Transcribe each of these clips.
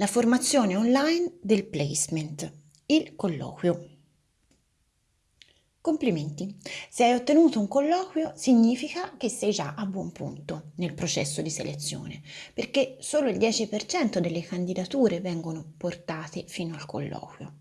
La formazione online del placement, il colloquio. Complimenti! Se hai ottenuto un colloquio significa che sei già a buon punto nel processo di selezione, perché solo il 10% delle candidature vengono portate fino al colloquio.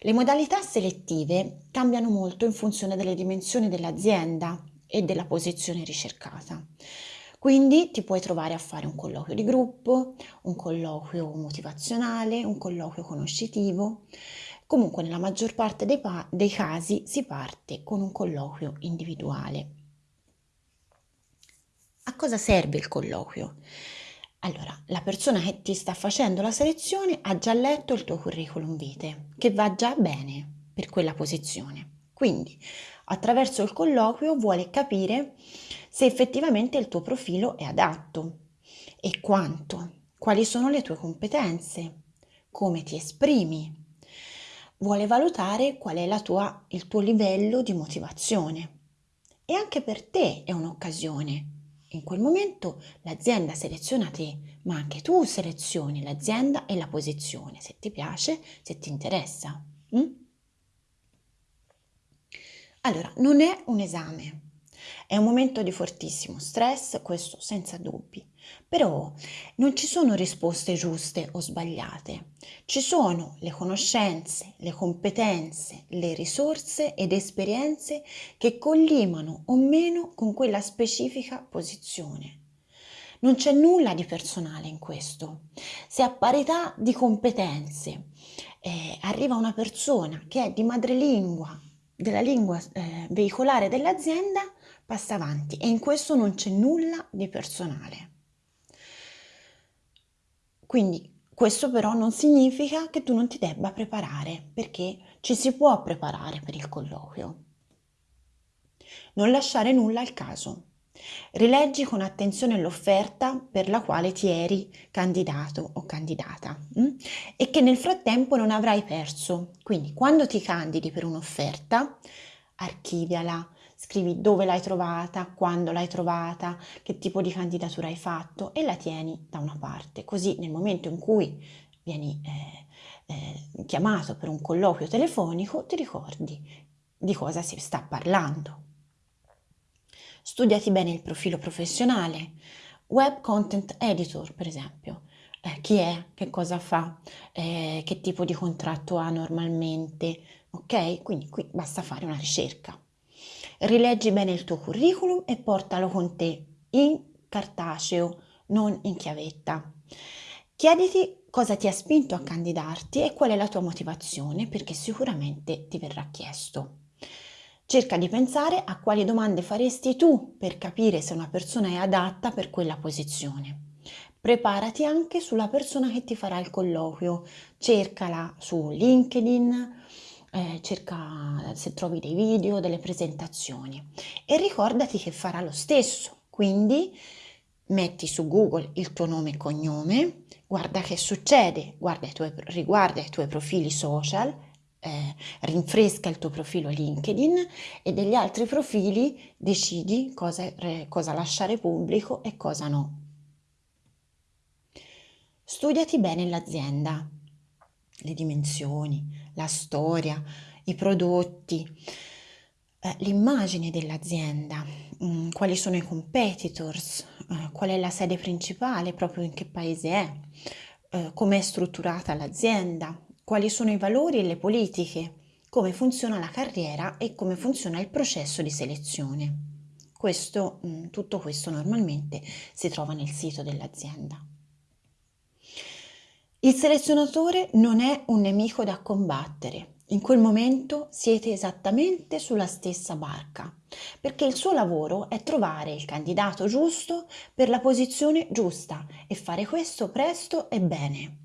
Le modalità selettive cambiano molto in funzione delle dimensioni dell'azienda e della posizione ricercata. Quindi ti puoi trovare a fare un colloquio di gruppo, un colloquio motivazionale, un colloquio conoscitivo. Comunque nella maggior parte dei, dei casi si parte con un colloquio individuale. A cosa serve il colloquio? Allora, la persona che ti sta facendo la selezione ha già letto il tuo curriculum vitae, che va già bene per quella posizione. Quindi, attraverso il colloquio vuole capire se effettivamente il tuo profilo è adatto e quanto, quali sono le tue competenze, come ti esprimi. Vuole valutare qual è tua, il tuo livello di motivazione. E anche per te è un'occasione. In quel momento l'azienda seleziona te, ma anche tu selezioni l'azienda e la posizione, se ti piace, se ti interessa. Mm? Allora, non è un esame, è un momento di fortissimo stress, questo senza dubbi, però non ci sono risposte giuste o sbagliate, ci sono le conoscenze, le competenze, le risorse ed esperienze che collimano o meno con quella specifica posizione. Non c'è nulla di personale in questo. Se a parità di competenze eh, arriva una persona che è di madrelingua della lingua eh, veicolare dell'azienda, passa avanti e in questo non c'è nulla di personale. Quindi questo però non significa che tu non ti debba preparare, perché ci si può preparare per il colloquio. Non lasciare nulla al caso. Rileggi con attenzione l'offerta per la quale ti eri candidato o candidata mh? Mm? e che nel frattempo non avrai perso. Quindi quando ti candidi per un'offerta, archiviala, scrivi dove l'hai trovata, quando l'hai trovata, che tipo di candidatura hai fatto e la tieni da una parte. Così nel momento in cui vieni eh, eh, chiamato per un colloquio telefonico ti ricordi di cosa si sta parlando. Studiati bene il profilo professionale, web content editor per esempio. Eh, chi è, che cosa fa, eh, che tipo di contratto ha normalmente, ok? Quindi qui basta fare una ricerca. Rileggi bene il tuo curriculum e portalo con te in cartaceo, non in chiavetta. Chiediti cosa ti ha spinto a candidarti e qual è la tua motivazione, perché sicuramente ti verrà chiesto. Cerca di pensare a quali domande faresti tu per capire se una persona è adatta per quella posizione. Preparati anche sulla persona che ti farà il colloquio, cercala su LinkedIn, eh, cerca se trovi dei video, delle presentazioni. E ricordati che farà lo stesso, quindi metti su Google il tuo nome e cognome, guarda che succede, guarda i tuoi, riguarda i tuoi profili social, eh, rinfresca il tuo profilo LinkedIn e degli altri profili decidi cosa, cosa lasciare pubblico e cosa no. Studiati bene l'azienda, le dimensioni, la storia, i prodotti, eh, l'immagine dell'azienda, mm, quali sono i competitors, eh, qual è la sede principale, proprio in che paese è, eh, come è strutturata l'azienda, quali sono i valori e le politiche, come funziona la carriera e come funziona il processo di selezione. Questo, mm, tutto questo normalmente si trova nel sito dell'azienda. Il selezionatore non è un nemico da combattere. In quel momento siete esattamente sulla stessa barca, perché il suo lavoro è trovare il candidato giusto per la posizione giusta e fare questo presto e bene.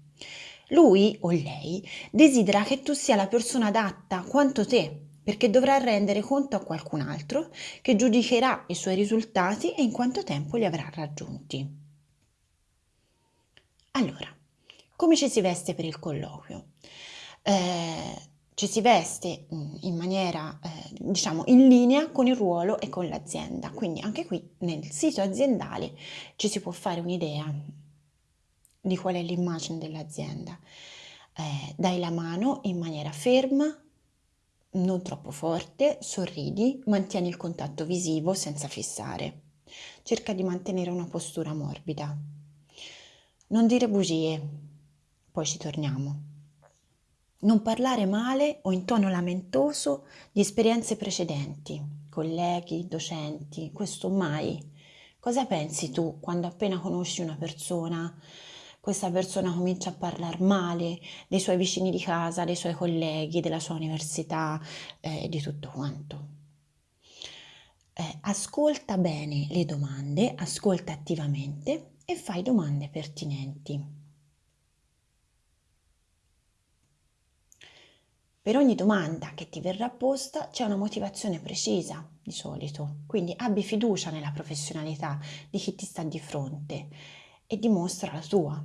Lui o lei desidera che tu sia la persona adatta quanto te, perché dovrà rendere conto a qualcun altro che giudicherà i suoi risultati e in quanto tempo li avrà raggiunti. Allora, come ci si veste per il colloquio? Eh, ci si veste mm, in maniera, eh, diciamo, in linea con il ruolo e con l'azienda. Quindi anche qui nel sito aziendale ci si può fare un'idea di qual è l'immagine dell'azienda. Eh, dai la mano in maniera ferma, non troppo forte, sorridi, mantieni il contatto visivo senza fissare. Cerca di mantenere una postura morbida. Non dire bugie, poi ci torniamo. Non parlare male o in tono lamentoso di esperienze precedenti, colleghi, docenti, questo mai. Cosa pensi tu quando appena conosci una persona, questa persona comincia a parlare male dei suoi vicini di casa, dei suoi colleghi, della sua università eh, di tutto quanto? Eh, ascolta bene le domande, ascolta attivamente e fai domande pertinenti. Per ogni domanda che ti verrà posta c'è una motivazione precisa di solito, quindi abbi fiducia nella professionalità di chi ti sta di fronte e dimostra la tua.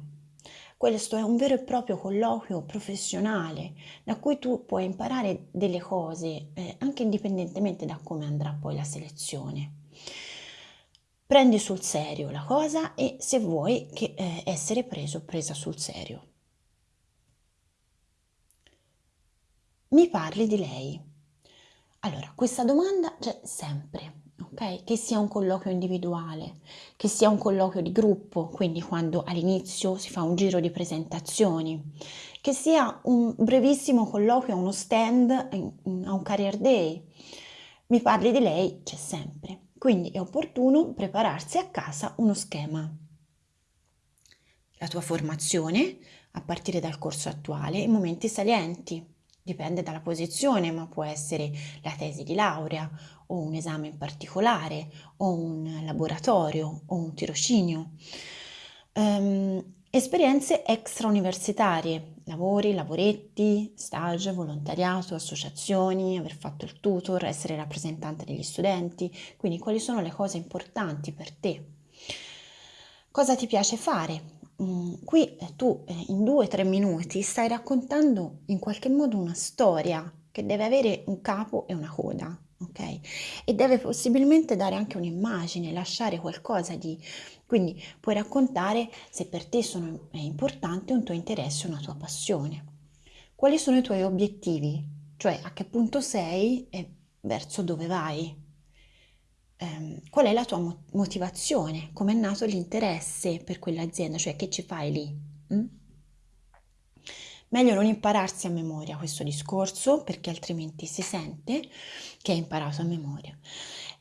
Questo è un vero e proprio colloquio professionale da cui tu puoi imparare delle cose eh, anche indipendentemente da come andrà poi la selezione. Prendi sul serio la cosa e se vuoi che, eh, essere preso presa sul serio. Mi parli di lei. Allora, questa domanda c'è sempre, ok? Che sia un colloquio individuale, che sia un colloquio di gruppo, quindi quando all'inizio si fa un giro di presentazioni, che sia un brevissimo colloquio a uno stand, a un career day. Mi parli di lei, c'è sempre. Quindi è opportuno prepararsi a casa uno schema. La tua formazione, a partire dal corso attuale, i momenti salienti, dipende dalla posizione, ma può essere la tesi di laurea o un esame in particolare o un laboratorio o un tirocinio. Um, esperienze extrauniversitarie, lavori, lavoretti, stage, volontariato, associazioni, aver fatto il tutor, essere rappresentante degli studenti, quindi quali sono le cose importanti per te. Cosa ti piace fare? Mm, qui eh, tu eh, in due o tre minuti stai raccontando in qualche modo una storia che deve avere un capo e una coda, ok? E deve possibilmente dare anche un'immagine, lasciare qualcosa di... Quindi puoi raccontare se per te sono, è importante un tuo interesse, una tua passione. Quali sono i tuoi obiettivi? Cioè a che punto sei e verso dove vai? Ehm, qual è la tua motivazione, come è nato l'interesse per quell'azienda, cioè che ci fai lì. Mm? Meglio non impararsi a memoria questo discorso perché altrimenti si sente che hai imparato a memoria.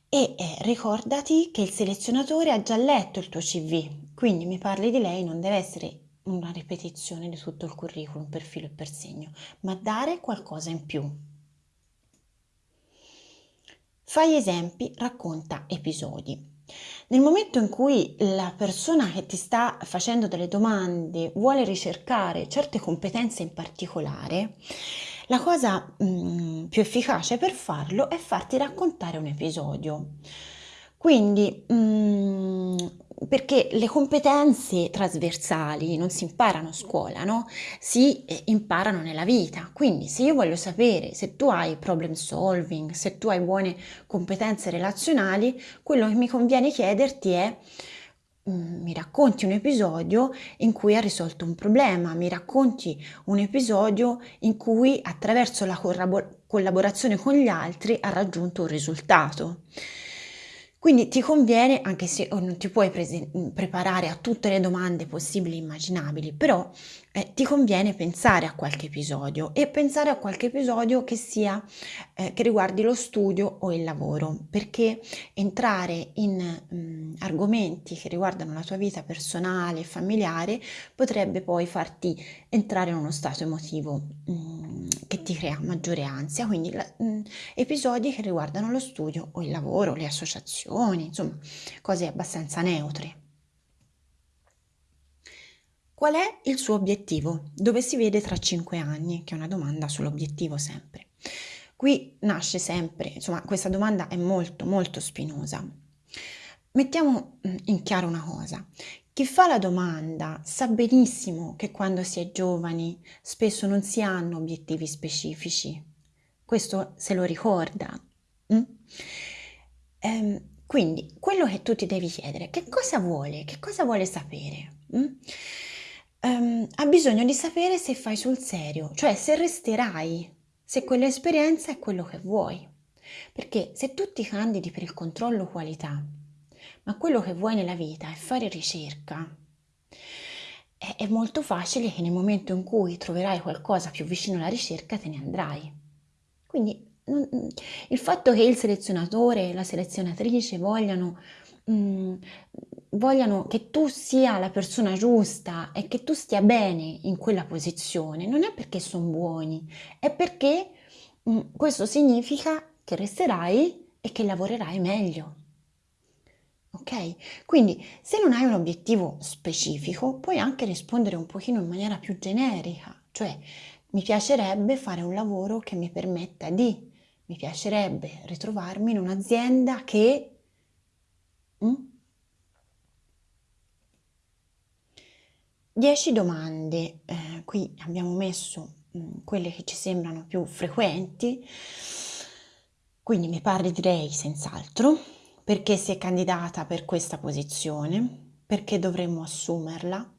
E eh, ricordati che il selezionatore ha già letto il tuo CV, quindi mi parli di lei non deve essere una ripetizione di tutto il curriculum per filo e per segno, ma dare qualcosa in più. Fai esempi, racconta episodi. Nel momento in cui la persona che ti sta facendo delle domande vuole ricercare certe competenze in particolare, la cosa mh, mm, più efficace per farlo è farti raccontare un episodio. Quindi, mh, mm, perché le competenze trasversali non si imparano a scuola, no? Si eh, imparano nella vita. Quindi, se io voglio sapere se tu hai problem solving, se tu hai buone competenze relazionali, quello che mi conviene chiederti è mm, mi racconti un episodio in cui ha risolto un problema, mi racconti un episodio in cui attraverso la collaborazione con gli altri ha raggiunto un risultato. Quindi ti conviene, anche se non ti puoi pre- preparare a tutte le domande possibili e immaginabili, però eh, ti conviene pensare a qualche episodio e pensare a qualche episodio che sia eh, che riguardi lo studio o il lavoro, perché entrare in mh, mm, argomenti che riguardano la tua vita personale e familiare potrebbe poi farti entrare in uno stato emotivo mh, mm, che ti crea maggiore ansia, quindi la, mh, mm, episodi che riguardano lo studio o il lavoro, le associazioni, insomma, cose abbastanza neutre. Qual è il suo obiettivo? Dove si vede tra cinque anni? Che è una domanda sull'obiettivo sempre. Qui nasce sempre, insomma, questa domanda è molto, molto spinosa. Mettiamo mm, in chiaro una cosa. Chi fa la domanda sa benissimo che quando si è giovani spesso non si hanno obiettivi specifici. Questo se lo ricorda. Mm? Ehm, quindi quello che tu ti devi chiedere, che cosa vuole? Che cosa vuole sapere? Mm? Ehm, ha bisogno di sapere se fai sul serio, cioè se resterai, se quell'esperienza è quello che vuoi. Perché se tu ti candidi per il controllo qualità, ma quello che vuoi nella vita è fare ricerca, è, è molto facile che nel momento in cui troverai qualcosa più vicino alla ricerca te ne andrai. Quindi non, il fatto che il selezionatore e la selezionatrice vogliano, mh, mm, vogliano che tu sia la persona giusta e che tu stia bene in quella posizione non è perché sono buoni, è perché mh, mm, questo significa che resterai e che lavorerai meglio. Ok? Quindi se non hai un obiettivo specifico, puoi anche rispondere un pochino in maniera più generica, cioè mi piacerebbe fare un lavoro che mi permetta di, mi piacerebbe ritrovarmi in un'azienda che... Mm? 10 domande, eh, qui abbiamo messo mh, mm, quelle che ci sembrano più frequenti, quindi mi pare direi senz'altro. Perché si è candidata per questa posizione, perché dovremmo assumerla,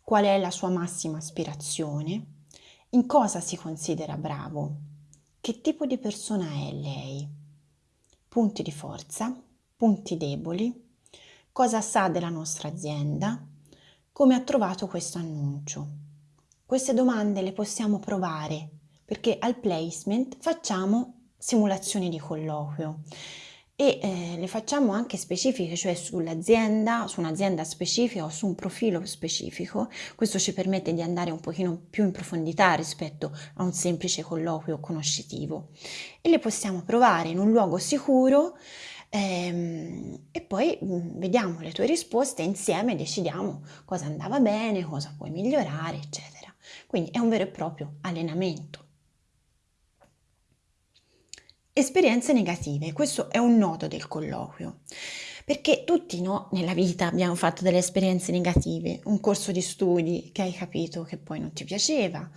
qual è la sua massima aspirazione, in cosa si considera bravo, che tipo di persona è lei, punti di forza, punti deboli, cosa sa della nostra azienda, come ha trovato questo annuncio. Queste domande le possiamo provare perché al placement facciamo simulazioni di colloquio e eh, le facciamo anche specifiche, cioè sull'azienda, su un'azienda specifica o su un profilo specifico. Questo ci permette di andare un pochino più in profondità rispetto a un semplice colloquio conoscitivo e le possiamo provare in un luogo sicuro ehm, e poi mm, vediamo le tue risposte e insieme decidiamo cosa andava bene, cosa puoi migliorare, eccetera. Quindi è un vero e proprio allenamento. Esperienze negative, questo è un nodo del colloquio, perché tutti no, nella vita abbiamo fatto delle esperienze negative, un corso di studi che hai capito che poi non ti piaceva,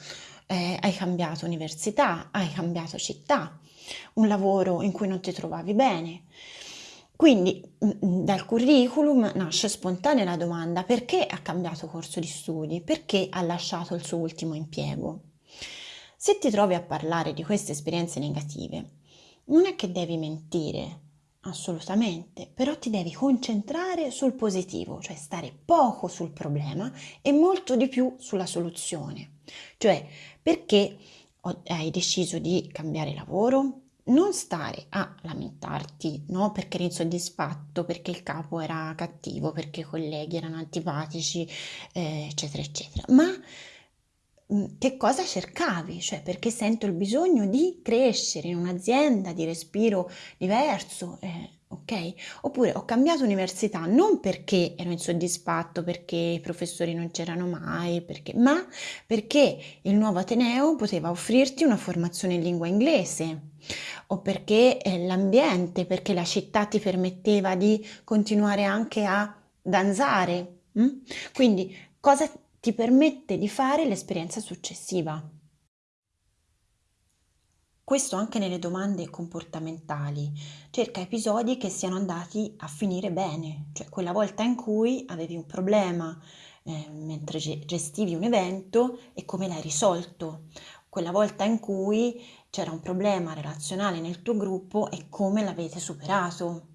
eh, hai cambiato università, hai cambiato città, un lavoro in cui non ti trovavi bene. Quindi mm, mm, dal curriculum nasce spontanea la domanda perché ha cambiato corso di studi, perché ha lasciato il suo ultimo impiego. Se ti trovi a parlare di queste esperienze negative, non è che devi mentire, assolutamente, però ti devi concentrare sul positivo, cioè stare poco sul problema e molto di più sulla soluzione. Cioè, perché hai deciso di cambiare lavoro? Non stare a lamentarti, no? Perché eri insoddisfatto, perché il capo era cattivo, perché i colleghi erano antipatici, eh, eccetera, eccetera, ma Mhmm, che cosa cercavi, cioè perché sento il bisogno di crescere in un'azienda di respiro diverso, eh, ok? Oppure ho cambiato università non perché ero insoddisfatto, perché i professori non c'erano mai, perché, ma perché il nuovo Ateneo poteva offrirti una formazione in lingua inglese o perché eh, l'ambiente, perché la città ti permetteva di continuare anche a danzare. Hm? Quindi cosa ti permette di fare l'esperienza successiva. Questo anche nelle domande comportamentali. Cerca episodi che siano andati a finire bene, cioè quella volta in cui avevi un problema eh, mentre gestivi un evento e come l'hai risolto, quella volta in cui c'era un problema relazionale nel tuo gruppo e come l'avete superato.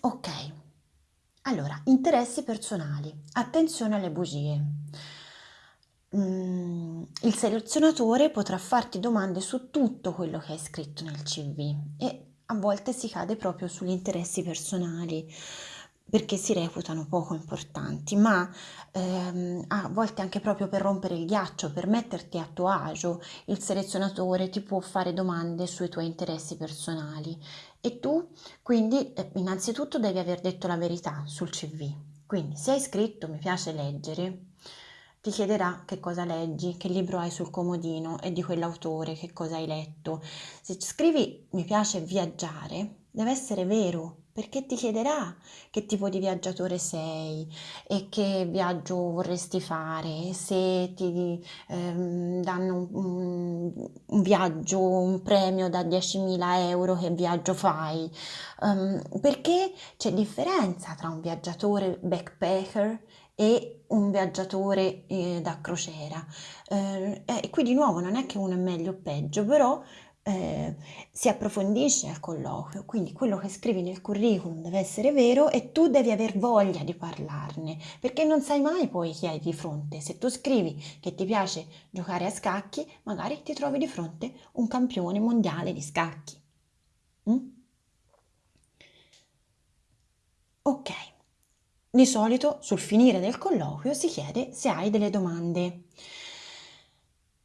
Ok, allora, interessi personali. Attenzione alle bugie. Mm, il selezionatore potrà farti domande su tutto quello che hai scritto nel CV e a volte si cade proprio sugli interessi personali perché si reputano poco importanti, ma ehm, a volte anche proprio per rompere il ghiaccio, per metterti a tuo agio, il selezionatore ti può fare domande sui tuoi interessi personali e tu quindi eh, innanzitutto devi aver detto la verità sul CV. Quindi se hai scritto mi piace leggere, ti chiederà che cosa leggi, che libro hai sul comodino e di quell'autore, che cosa hai letto. Se scrivi mi piace viaggiare, deve essere vero perché ti chiederà che tipo di viaggiatore sei e che viaggio vorresti fare, se ti ehm, danno un, un, viaggio, un premio da 10.000 euro, che viaggio fai, um, perché c'è differenza tra un viaggiatore backpacker e un viaggiatore eh, da crociera. Eh, e qui di nuovo non è che uno è meglio o peggio, però eh, si approfondisce al colloquio, quindi quello che scrivi nel curriculum deve essere vero e tu devi aver voglia di parlarne, perché non sai mai poi chi hai di fronte. Se tu scrivi che ti piace giocare a scacchi, magari ti trovi di fronte un campione mondiale di scacchi. Mm? Ok, di solito sul finire del colloquio si chiede se hai delle domande.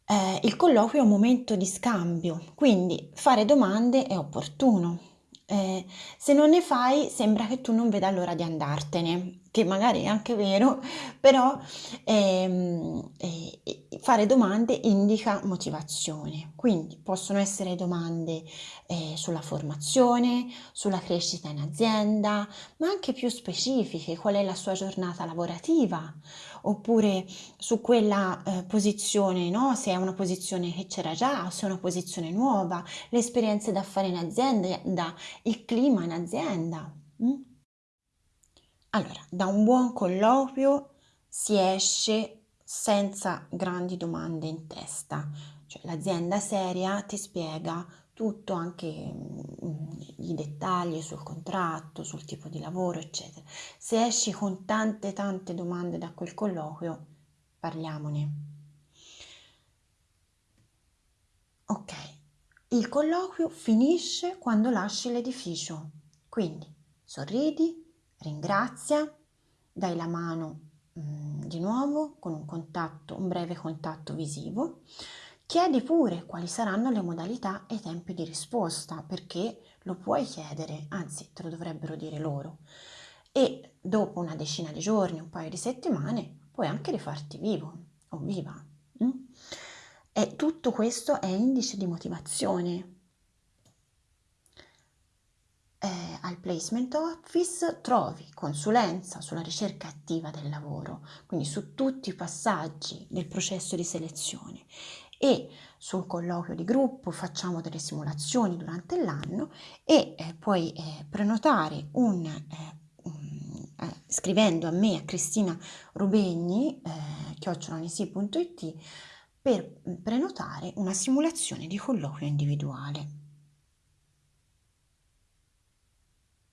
Eh, il colloquio è un momento di scambio, quindi fare domande è opportuno. Eh, se non ne fai sembra che tu non veda l'ora di andartene, che magari è anche vero, però ehm, eh, fare domande indica motivazione. Quindi possono essere domande eh, sulla formazione, sulla crescita in azienda, ma anche più specifiche, qual è la sua giornata lavorativa, oppure su quella eh, posizione, no? se è una posizione che c'era già se è una posizione nuova, le esperienze da fare in azienda, il clima in azienda. Mm? Allora, da un buon colloquio si esce senza grandi domande in testa, cioè l'azienda seria ti spiega tutto, anche mm, i dettagli sul contratto, sul tipo di lavoro, eccetera. Se esci con tante tante domande da quel colloquio, parliamone. Ok, il colloquio finisce quando lasci l'edificio, quindi sorridi, ringrazia, dai la mano mh, mm, di nuovo con un contatto, un breve contatto visivo Chiedi pure quali saranno le modalità e i tempi di risposta, perché lo puoi chiedere, anzi te lo dovrebbero dire loro. E dopo una decina di giorni, un paio di settimane, puoi anche rifarti vivo o viva. Mm? E tutto questo è indice di motivazione. Eh, al placement office trovi consulenza sulla ricerca attiva del lavoro, quindi su tutti i passaggi del processo di selezione e sul colloquio di gruppo facciamo delle simulazioni durante l'anno e eh, puoi eh, prenotare un, eh, un eh, scrivendo a me a Cristina Rubegni eh, chiocciolanisi.it per prenotare una simulazione di colloquio individuale.